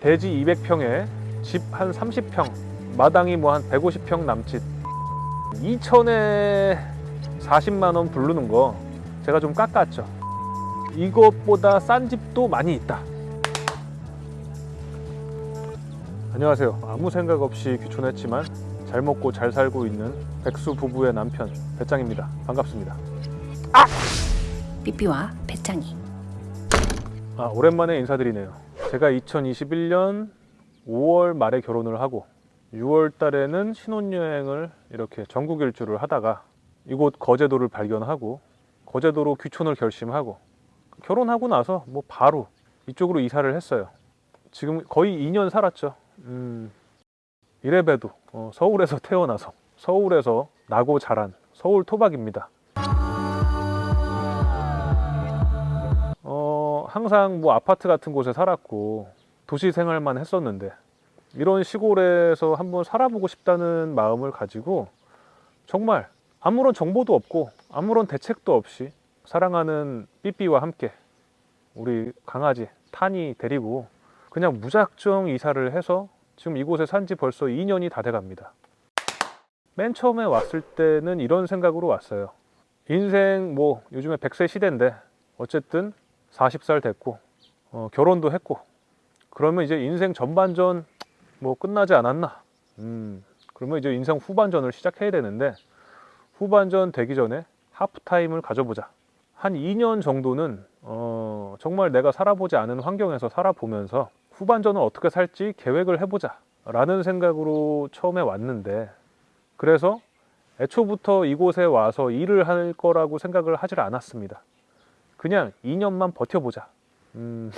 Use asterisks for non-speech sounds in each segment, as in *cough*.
대지 200평에 집 한 30평, 마당이 뭐 한 150평 남짓. 2천에 40만 원 부르는 거 제가 좀 깎았죠. 이것보다 싼 집도 많이 있다. 안녕하세요. 아무 생각 없이 귀촌했지만 잘 먹고 잘 살고 있는 백수 부부의 남편 배짱입니다. 반갑습니다. 삐삐와 배짱이 아, 오랜만에 인사드리네요. 제가 2021년 5월 말에 결혼을 하고 6월 달에는 신혼여행을 이렇게 전국 일주를 하다가 이곳 거제도를 발견하고 거제도로 귀촌을 결심하고 결혼하고 나서 뭐 바로 이쪽으로 이사를 했어요. 지금 거의 2년 살았죠. 음, 이래봬도 어, 서울에서 *laughs* 태어나서 서울에서 나고 자란 서울 토박입니다. 항상 뭐 아파트 같은 곳에 살았고 도시 생활만 했었는데 이런 시골에서 한번 살아보고 싶다는 마음을 가지고 정말 아무런 정보도 없고 아무런 대책도 없이 사랑하는 삐삐와 함께 우리 강아지 탄이 데리고 그냥 무작정 이사를 해서 지금 이곳에 산 지 벌써 2년이 다 돼갑니다. 맨 처음에 왔을 때는 이런 생각으로 왔어요. 인생 뭐 요즘에 100세 시대인데 어쨌든 40살 됐고 어, 결혼도 했고 그러면 이제 인생 전반전 뭐 끝나지 않았나. 음, 그러면 이제 인생 후반전을 시작해야 되는데 후반전 되기 전에 하프타임을 가져보자. 한 2년 정도는 어, 정말 내가 살아보지 않은 환경에서 살아보면서 후반전을 어떻게 살지 계획을 해보자 라는 생각으로 처음에 왔는데 그래서 애초부터 이곳에 와서 일을 할 거라고 생각을 하질 않았습니다 그냥 2년만 버텨보자. 음,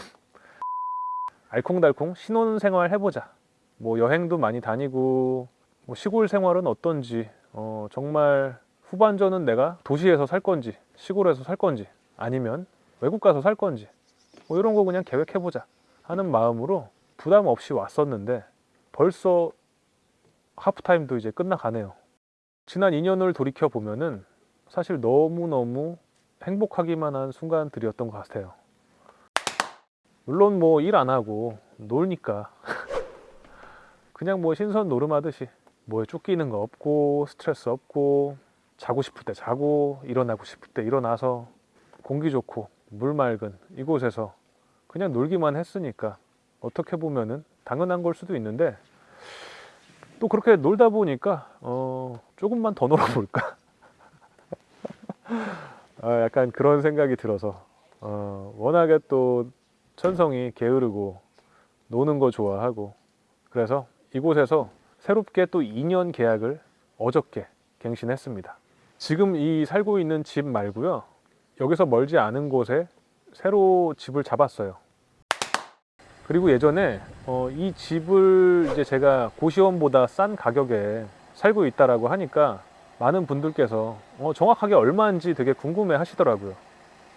알콩달콩 신혼생활 해보자. 뭐 여행도 많이 다니고 뭐 시골 생활은 어떤지 어, 정말 후반전은 내가 도시에서 살 건지 시골에서 살 건지 아니면 외국 가서 살 건지 뭐 이런 거 그냥 계획해보자 하는 마음으로 부담 없이 왔었는데 벌써 하프타임도 이제 끝나가네요. 지난 2년을 돌이켜 보면은 사실 너무너무 행복하기만 한 순간들이었던 것 같아요. 물론 뭐 일 안 하고 놀니까 *laughs* 그냥 뭐 신선 노름하듯이 뭐에 쫓기는 거 없고 스트레스 없고 자고 싶을 때 자고 일어나고 싶을 때 일어나서 공기 좋고 물 맑은 이곳에서 그냥 놀기만 했으니까 어떻게 보면은 당연한 걸 수도 있는데 또 그렇게 놀다 보니까 어 조금만 더 *laughs* 놀아볼까 어, 약간 그런 생각이 들어서 어, 워낙에 또 천성이 게으르고 노는 거 좋아하고 그래서 이곳에서 새롭게 또 2년 계약을 어저께 갱신했습니다. 지금 이 살고 있는 집 말고요. 여기서 멀지 않은 곳에 새로 집을 잡았어요. 그리고 예전에 어, 이 집을 이제 제가 고시원보다 싼 가격에 살고 있다라고 하니까 많은 분들께서 어, 정확하게 얼마인지 되게 궁금해 하시더라고요.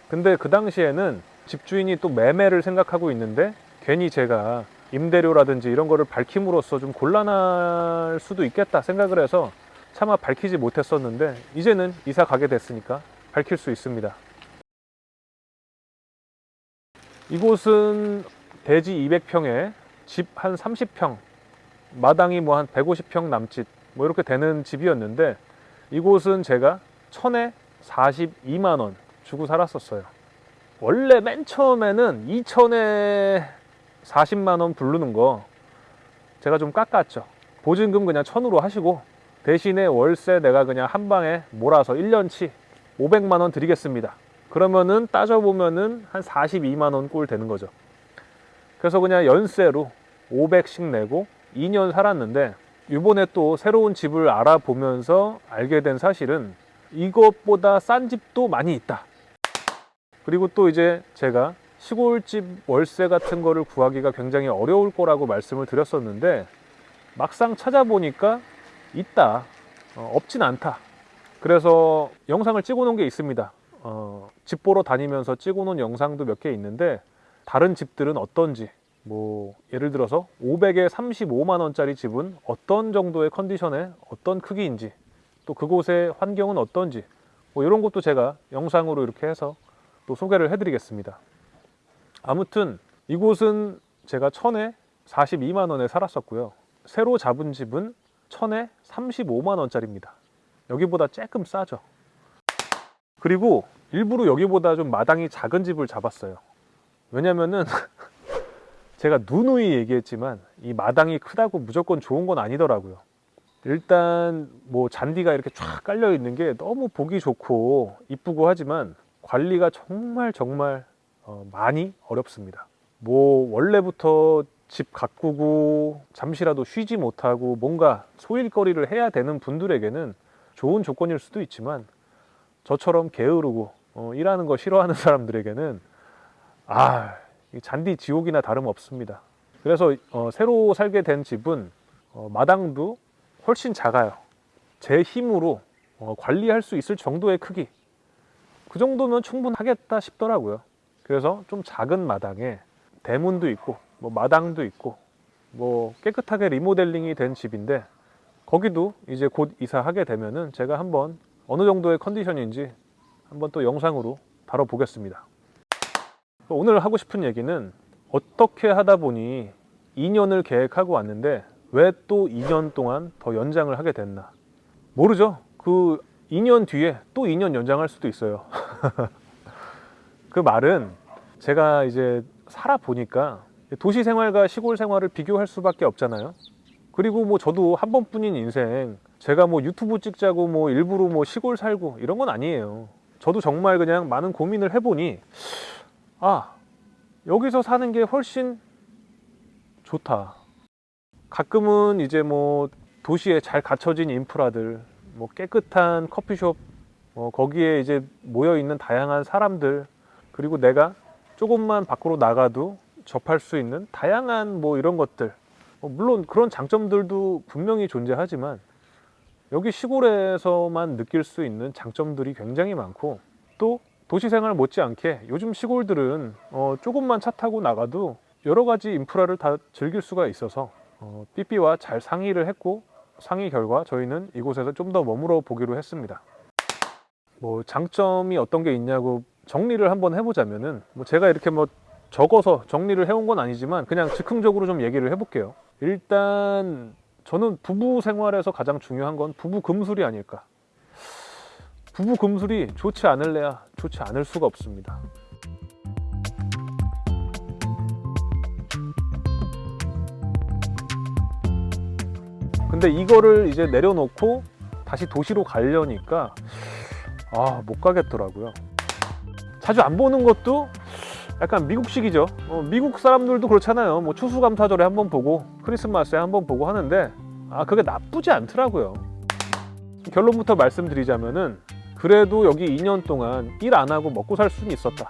근데 그 당시에는 집주인이 또 매매를 생각하고 있는데 괜히 제가 임대료라든지 이런 거를 밝힘으로써 좀 곤란할 수도 있겠다 생각을 해서 차마 밝히지 못했었는데 이제는 이사 가게 됐으니까 밝힐 수 있습니다. 이곳은 대지 200평에 집 한 30평, 마당이 뭐 한 150평 남짓 뭐 이렇게 되는 집이었는데 이곳은 제가 천에 42만 원 주고 살았었어요. 원래 맨 처음에는 2천에 40만 원 부르는 거 제가 좀 깎았죠. 보증금 그냥 천으로 하시고 대신에 월세 내가 그냥 한 방에 몰아서 1년치 500만 원 드리겠습니다. 그러면은 따져보면은 한 42만 원 꼴 되는 거죠. 그래서 그냥 연세로 500씩 내고 2년 살았는데 이번에 또 새로운 집을 알아보면서 알게 된 사실은 이것보다 싼 집도 많이 있다. 그리고 또 이제 제가 시골집 월세 같은 거를 구하기가 굉장히 어려울 거라고 말씀을 드렸었는데 막상 찾아보니까 있다. 어, 없진 않다. 그래서 영상을 찍어 놓은 게 있습니다. 어, 집 보러 다니면서 찍어 놓은 영상도 몇 개 있는데 다른 집들은 어떤지 뭐 예를 들어서 500에 35만 원짜리 집은 어떤 정도의 컨디션에 어떤 크기인지 또 그곳의 환경은 어떤지 뭐 이런 것도 제가 영상으로 이렇게 해서 또 소개를 해드리겠습니다. 아무튼 이곳은 제가 천에 42만 원에 살았었고요. 새로 잡은 집은 천에 35만 원짜리입니다. 여기보다 조금 싸죠. 그리고 일부러 여기보다 좀 마당이 작은 집을 잡았어요. 왜냐면은 *laughs* 제가 누누이 얘기했지만 이 마당이 크다고 무조건 좋은 건 아니더라고요. 일단 뭐 잔디가 이렇게 쫙 깔려 있는 게 너무 보기 좋고 이쁘고 하지만 관리가 정말 정말 어, 많이 어렵습니다. 뭐 원래부터 집 가꾸고 잠시라도 쉬지 못하고 뭔가 소일거리를 해야 되는 분들에게는 좋은 조건일 수도 있지만 저처럼 게으르고 어, 일하는 거 싫어하는 사람들에게는 아, 이 잔디 지옥이나 다름없습니다. 그래서 어, 새로 살게 된 집은 어, 마당도 훨씬 작아요. 제 힘으로 어, 관리할 수 있을 정도의 크기. 그 정도면 충분하겠다 싶더라고요. 그래서 좀 작은 마당에 대문도 있고 뭐 마당도 있고 뭐 깨끗하게 리모델링이 된 집인데 거기도 이제 곧 이사하게 되면은 제가 한번 어느 정도의 컨디션인지 한번 또 영상으로 다뤄보겠습니다. 오늘 하고 싶은 얘기는 어떻게 하다 보니 2년을 계획하고 왔는데 왜 또 2년 동안 더 연장을 하게 됐나? 모르죠. 그 2년 뒤에 또 2년 연장할 수도 있어요. *laughs* 그 말은 제가 이제 살아 보니까 도시 생활과 시골 생활을 비교할 수밖에 없잖아요. 그리고 뭐 저도 한 번뿐인 인생 제가 뭐 유튜브 찍자고 뭐 일부러 뭐 시골 살고 이런 건 아니에요. 저도 정말 그냥 많은 고민을 해보니 아 여기서 사는 게 훨씬 좋다. 가끔은 이제 뭐 도시에 잘 갖춰진 인프라들, 뭐 깨끗한 커피숍, 뭐 거기에 이제 모여 있는 다양한 사람들, 그리고 내가 조금만 밖으로 나가도 접할 수 있는 다양한 뭐 이런 것들. 뭐 물론 그런 장점들도 분명히 존재하지만 여기 시골에서만 느낄 수 있는 장점들이 굉장히 많고 또 도시 생활 못지않게 요즘 시골들은 어, 조금만 차 타고 나가도 여러 가지 인프라를 다 즐길 수가 있어서 어, 삐삐와 잘 상의를 했고 상의 결과 저희는 이곳에서 좀 더 머물러 보기로 했습니다. 뭐 장점이 어떤 게 있냐고 정리를 한번 해보자면은 뭐 제가 이렇게 뭐 적어서 정리를 해온 건 아니지만 그냥 즉흥적으로 좀 얘기를 해볼게요. 일단 저는 부부 생활에서 가장 중요한 건 부부 금술이 아닐까. 부부 금술이 좋지 않을래야 좋지 않을 수가 없습니다. 근데 이거를 이제 내려놓고 다시 도시로 가려니까 아 못 가겠더라고요. 자주 안 보는 것도 약간 미국식이죠. 어, 미국 사람들도 그렇잖아요. 뭐 추수감사절에 한 번 보고 크리스마스에 한 번 보고 하는데 아 그게 나쁘지 않더라고요. 결론부터 말씀드리자면은 그래도 여기 2년 동안 일 안 하고 먹고 살 수는 있었다.